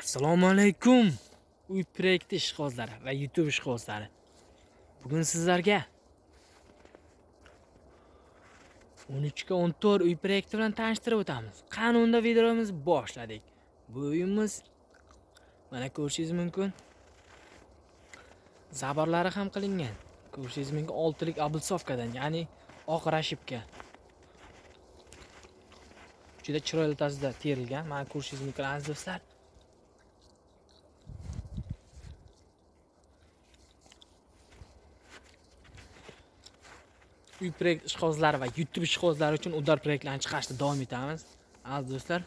assalomu alaykum. Uy proyekti ishqibozlari va youtube ishqibozlari. Bugun sizlarga 13 ga 14 uy proyekti bilan tanishtirib o'tamiz. Qani unda videomizni boshladik. Bu uyimiz mana ko'rishingiz mumkin. Zaborlari ham qilingan. Ko'rishingiz mumkin oltilik облицовкадан ya'ni oq rashibka juda chiroyli tarzda terilgan. Mana ko'rishingiz mumkin aziz do'stlar. Uy proyekt ishqibozlari va youtube ishqibozlari uchun udar proyektlarni chiqarishda davom etamiz. Aziz do'stlar.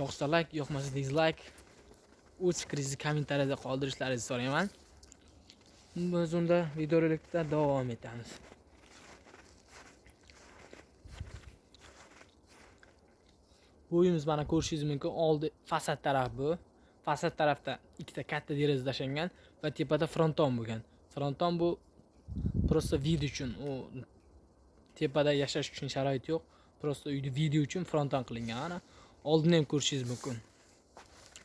Yoqsa layk yoqmasa dizlayk o'z fikringizni kommentariyada qoldirishlaringizni so'rayman. Biz unda videorolikda davom etamiz. Bu uyimiz mana ko'rishingiz mumkin oldi fasad taraf bu. Fasad tarafda ikkita katta deraza tashlangan va tepada fronton bo'lgan. Fronton bu просто vid uchun u tepada yashash uchun sharoit yo'q. Просто uyni video uchun fronton qilingan. Ana oldini ham ko'rishingiz mumkin.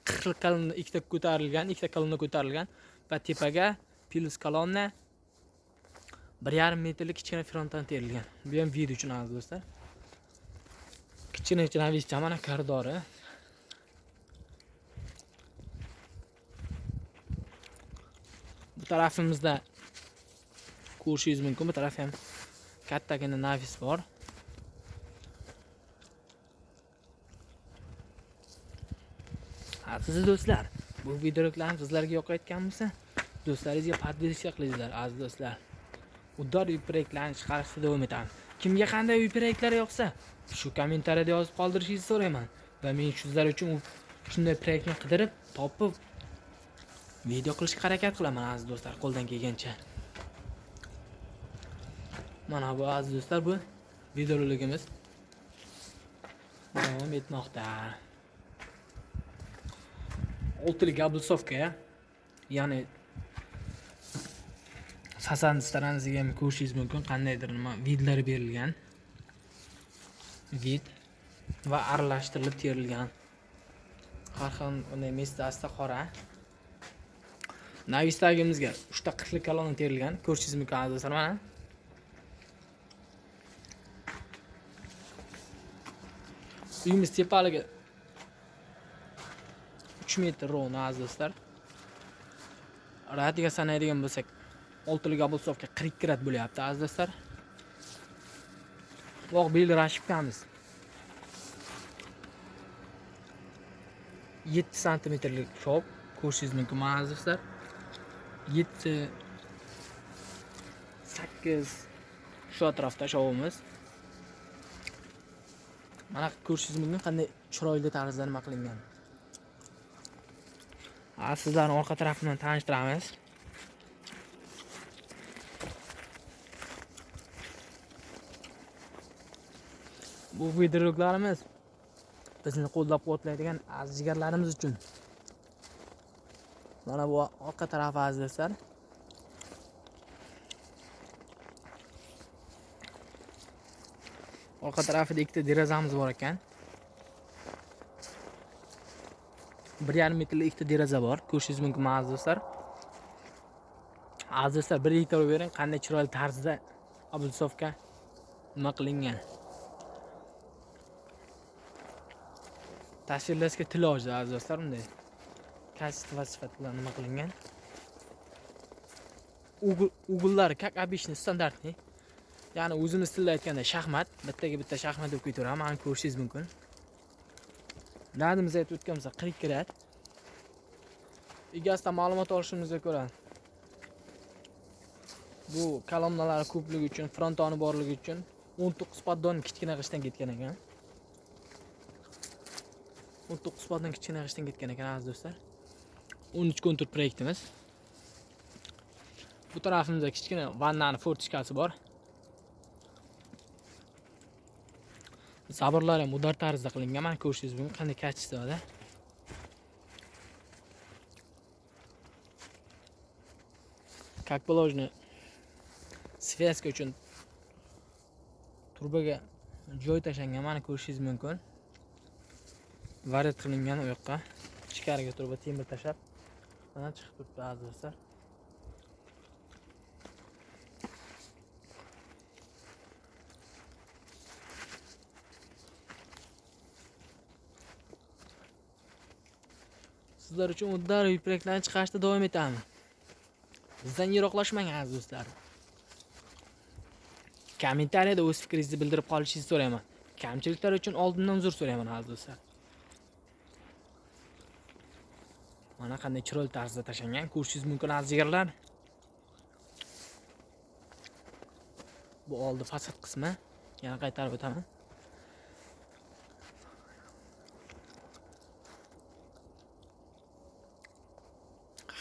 Qirq kolonna ikkita ko'tarilgan ikkita kolonna ko'tarilgan va tepaga plus kolonna bir yarim metrlik kichkina fronton terilgan. Bu ham vid uchun aziz do'stlar. Kichkina navichcha mana koridori bu tarafimizda ko'rishingiz mumkin bu taraf ham kattagina nafis bor. Aziz do'stlar bu videoroliklarni sizlarga yoqayotgan bo'lsa do'stlaringizga подписка qilinglar aziz do'stlar. Uddor uy proyektlarini chiqarishda davom etamiz. Kimga qanday uy proyektlar yoqsa shu kommentariyada yozib qoldirishingizni so'rayman va men sizlar uchun shunday proyektni qidirib topib video qilishga harakat qilaman aziz do'stlar qo'ldan kelgancha. Mana bu aziz do'stlar bu videoroligimiz davom etmoqda. Oltilik облицовка ya'ni sasan storonasiga ham ko'rishingiz mumkin qandaydir nima vidlar berilgan. Vid va aralashtirilib terilgan. Har xil bunday asta qora navisdagimizga uchta qirqlik kolonna terilgan. Ko'rishingiz mumkin aziz do'stlar? Mana. Uyimiz tepaligi uch metr ровно aziz do'stlar. Radiga sanaydigan bo'lsak oltilik облицовка qirq ikki rad bo'lyapti aziz do'stlar. Oq belgi rashibkamiz. Yetti santimetrlik shop ko'rishingiz mumkin mana aziz do'stlar? Yetti sakkiz shu atrofda shovimiz mana ko'rishingiz mumkin qanday chiroyli tarzda nima qilingan? Sizlarni orqa tarafidan tanishtiramiz. Bu videoroliklarimiz bizni qo'llab quvvatlaydigan aziz jigarlarimiz uchun. Mana bu orqa tarafi aziz do'stlar orqa tarafida ikkita derazamiz bor ekan. Bir yarim metrlik ikkita deraza bor. Ko'rishingiz mumkin aziz do'stlar aziz do'stlar bir e'tibor bering qanday chiroyli tarzda облицовка nima qilingan. Tasvirlashga til ojiz aziz do'stlar bunday. Качество sifat bilan nima qilingan ugullari как обычный стандартный ya'ni o'zimiz tilda aytganda shaxmat bittaga bitta shaxmat deb ketaveradi mana ko'rishingiz mumkin. Radimiz aytib o'tgan bo'lsa qirq ikki rad egasidan ma'lumot olishimizga ko'ra bu kolonnalari ko'pligi uchun frontoni borligi uchun o'n to'qqiz poddon kichkina g'ishtdan ketgan ekan. o'n to'qqiz poddon kichkina g'ishtdan ketgan ekan aziz do'stlar. O'n uch kontur proyektimiz. Bu tarafimizda kichkina vannani fortichkasi bor. Zaborlar ham udar tarzda qilingan. Mana ko'rishingiz mumkin. Qanday качествоda как положено связка uchun turbaga joy tashlangan. Mana ko'rishingiz mumkin. Varet qilingan u yoqqa. Ichkariga turba temir tashlab. Mana chiqib turibdi do'stlar sizlar uchun uddar yuraklarni chiqarishda davom etamiz bizdan yiroqlashmang aziz do'stlar. Kommentariyada o'z fikringizni bildirib qolishingizni so'rayman kamchiliklar uchun oldindan uzr so'rayman aziz do'stlar mana qanday chiroyli tarzda tashlangan ko'rishingiz mumkin aziz jigarlar bu oldi fasad qismi. Yana qaytarib o'taman.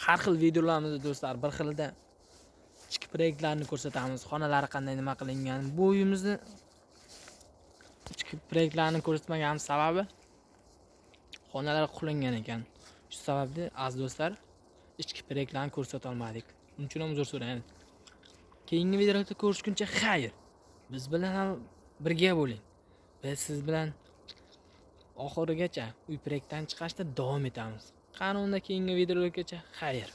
Har xil videolarimizda do'stlar bir xilda ichki proyektlarni ko'rsatamiz. Xonalari qanday nima qilingan? Bu uyimizni ichki proyektlarni ko'rsatmaganimiz sababi xonalar qulingan ekan. Shu sababli aziz do'stlar ichki proyektlarni ko'rsata olmadik. Uning uchun ham uzr so'raymiz keyingi videolarda ko'rishguncha xayr biz bilan ham birga bo'ling biz siz bilan oxirigacha uy proyektdan chiqarishda davom etamiz. Qani unda keyingi videolargacha? Xayr.